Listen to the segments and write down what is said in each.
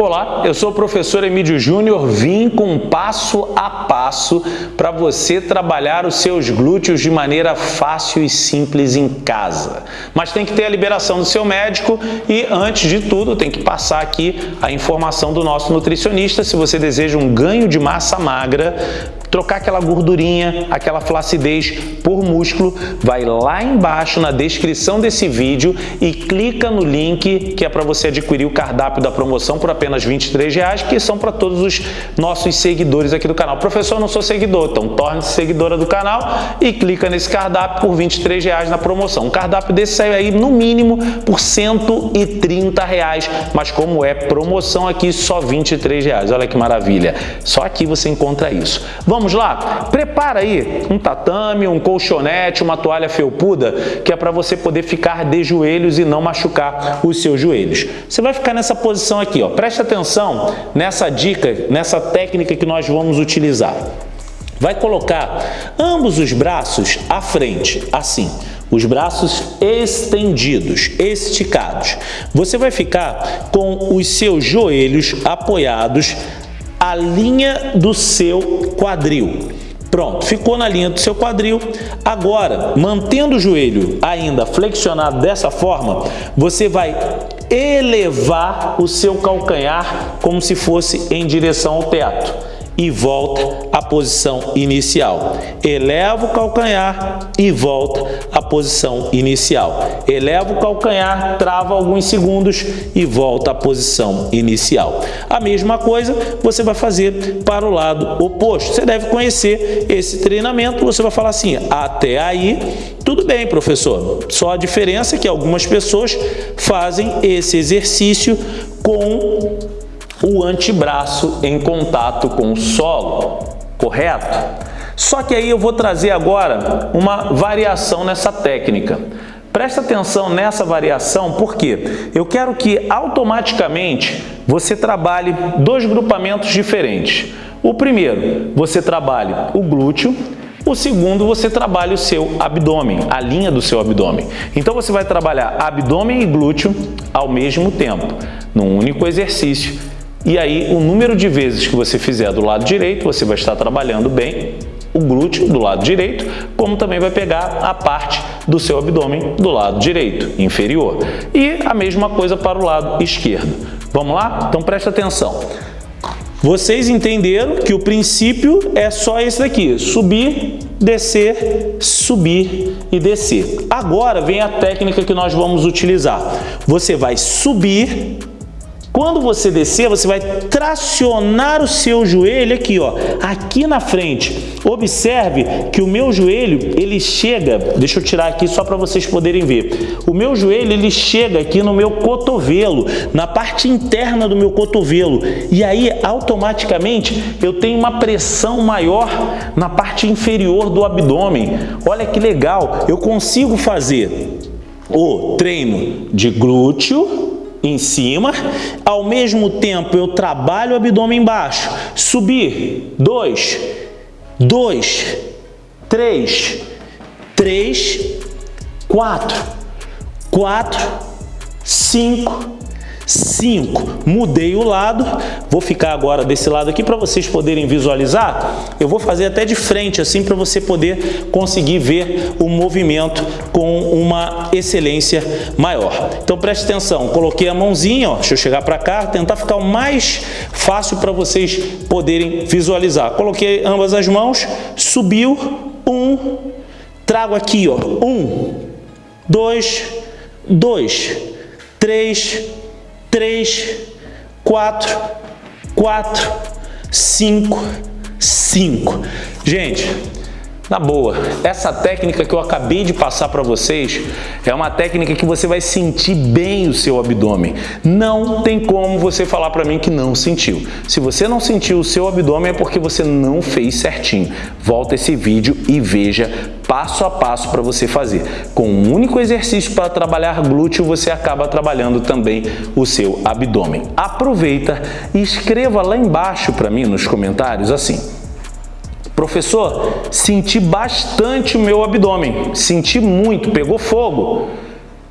Olá, eu sou o professor Emílio Júnior, vim com um passo a passo para você trabalhar os seus glúteos de maneira fácil e simples em casa. Mas tem que ter a liberação do seu médico e, antes de tudo, tem que passar aqui a informação do nosso nutricionista. Se você deseja um ganho de massa magra, trocar aquela gordurinha, aquela flacidez por músculo, vai lá embaixo na descrição desse vídeo e clica no link que é para você adquirir o cardápio da promoção por apenas 23 reais, que são para todos os nossos seguidores aqui do canal. Professor, eu não sou seguidor, então torne-se seguidora do canal e clica nesse cardápio por 23 reais na promoção. Um cardápio desse saiu aí no mínimo por 130 reais, mas como é promoção aqui, só 23 reais. Olha que maravilha. Só aqui você encontra isso. Vamos Vamos lá? Prepara aí um tatame, um colchonete, uma toalha felpuda, que é para você poder ficar de joelhos e não machucar os seus joelhos. Você vai ficar nessa posição aqui, ó. Preste atenção nessa dica, nessa técnica que nós vamos utilizar. Vai colocar ambos os braços à frente, assim os braços estendidos, esticados. Você vai ficar com os seus joelhos apoiados a linha do seu quadril. Pronto, ficou na linha do seu quadril. Agora, mantendo o joelho ainda flexionado dessa forma, você vai elevar o seu calcanhar como se fosse em direção ao teto e volta à posição inicial. Eleva o calcanhar e volta à posição inicial. Eleva o calcanhar, trava alguns segundos e volta à posição inicial. A mesma coisa você vai fazer para o lado oposto. Você deve conhecer esse treinamento, você vai falar assim, até aí, tudo bem, professor. Só a diferença é que algumas pessoas fazem esse exercício com o antebraço em contato com o solo, correto? Só que aí eu vou trazer agora uma variação nessa técnica. Presta atenção nessa variação, porque eu quero que automaticamente você trabalhe dois grupamentos diferentes. O primeiro, você trabalhe o glúteo, o segundo, você trabalha o seu abdômen, a linha do seu abdômen. Então você vai trabalhar abdômen e glúteo ao mesmo tempo, num único exercício e aí, o número de vezes que você fizer do lado direito, você vai estar trabalhando bem o glúteo do lado direito, como também vai pegar a parte do seu abdômen do lado direito, inferior. E a mesma coisa para o lado esquerdo. Vamos lá? Então preste atenção. Vocês entenderam que o princípio é só esse daqui, subir, descer, subir e descer. Agora vem a técnica que nós vamos utilizar. Você vai subir quando você descer, você vai tracionar o seu joelho aqui, ó, aqui na frente. Observe que o meu joelho, ele chega, deixa eu tirar aqui só para vocês poderem ver. O meu joelho, ele chega aqui no meu cotovelo, na parte interna do meu cotovelo. E aí, automaticamente, eu tenho uma pressão maior na parte inferior do abdômen. Olha que legal, eu consigo fazer o treino de glúteo, em cima, ao mesmo tempo eu trabalho o abdômen baixo, subir, dois, dois, três, três, quatro, quatro, cinco, 5. Mudei o lado, vou ficar agora desse lado aqui para vocês poderem visualizar. Eu vou fazer até de frente assim para você poder conseguir ver o movimento com uma excelência maior. Então preste atenção, coloquei a mãozinha, ó, deixa eu chegar para cá, tentar ficar o mais fácil para vocês poderem visualizar. Coloquei ambas as mãos, subiu, um, trago aqui, ó, um, dois, dois, três, três, quatro, quatro, cinco, cinco. Gente, na boa, essa técnica que eu acabei de passar para vocês é uma técnica que você vai sentir bem o seu abdômen. Não tem como você falar para mim que não sentiu. Se você não sentiu o seu abdômen é porque você não fez certinho. Volta esse vídeo e veja passo a passo para você fazer. Com um único exercício para trabalhar glúteo, você acaba trabalhando também o seu abdômen. Aproveita e escreva lá embaixo para mim nos comentários assim Professor, senti bastante o meu abdômen, senti muito, pegou fogo.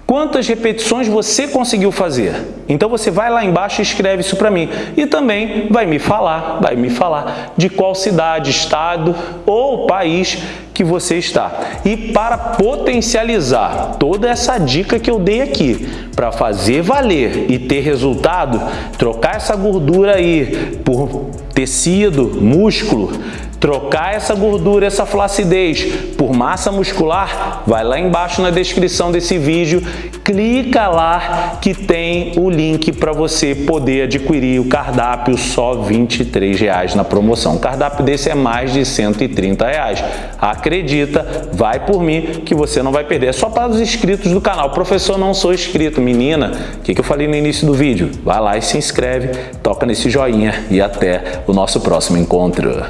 Quantas repetições você conseguiu fazer? Então você vai lá embaixo e escreve isso para mim. E também vai me falar, vai me falar de qual cidade, estado ou país que você está. E para potencializar toda essa dica que eu dei aqui, para fazer valer e ter resultado, trocar essa gordura aí por tecido, músculo, trocar essa gordura, essa flacidez por massa muscular, vai lá embaixo na descrição desse vídeo, clica lá que tem o link para você poder adquirir o cardápio só 23 reais na promoção. O cardápio desse é mais de 130 reais. Acredita, vai por mim que você não vai perder. É só para os inscritos do canal. Professor, não sou inscrito. Menina, o que, que eu falei no início do vídeo? Vai lá e se inscreve, toca nesse joinha e até o nosso próximo encontro.